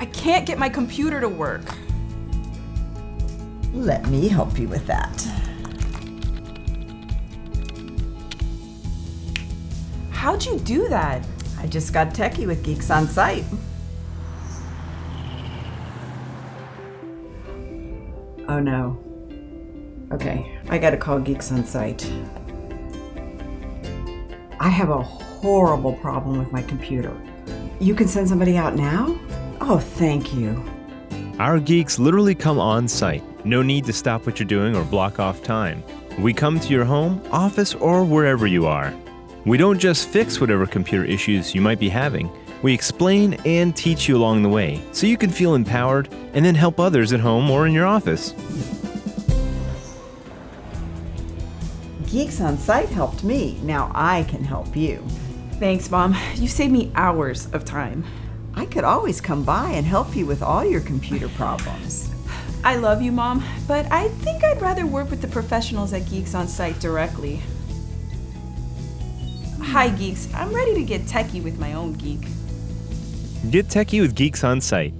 I can't get my computer to work. Let me help you with that. How'd you do that? I just got techie with Geeks on Site. Oh no. Okay, I gotta call Geeks on Site. I have a horrible problem with my computer. You can send somebody out now? Oh, thank you. Our geeks literally come on site. No need to stop what you're doing or block off time. We come to your home, office, or wherever you are. We don't just fix whatever computer issues you might be having. We explain and teach you along the way so you can feel empowered and then help others at home or in your office. Geeks on Site helped me. Now I can help you. Thanks, Mom. You saved me hours of time. I could always come by and help you with all your computer problems. I love you, Mom, but I think I'd rather work with the professionals at Geeks on Site directly. Hi, Geeks. I'm ready to get techie with my own geek. Get techie with Geeks on Site.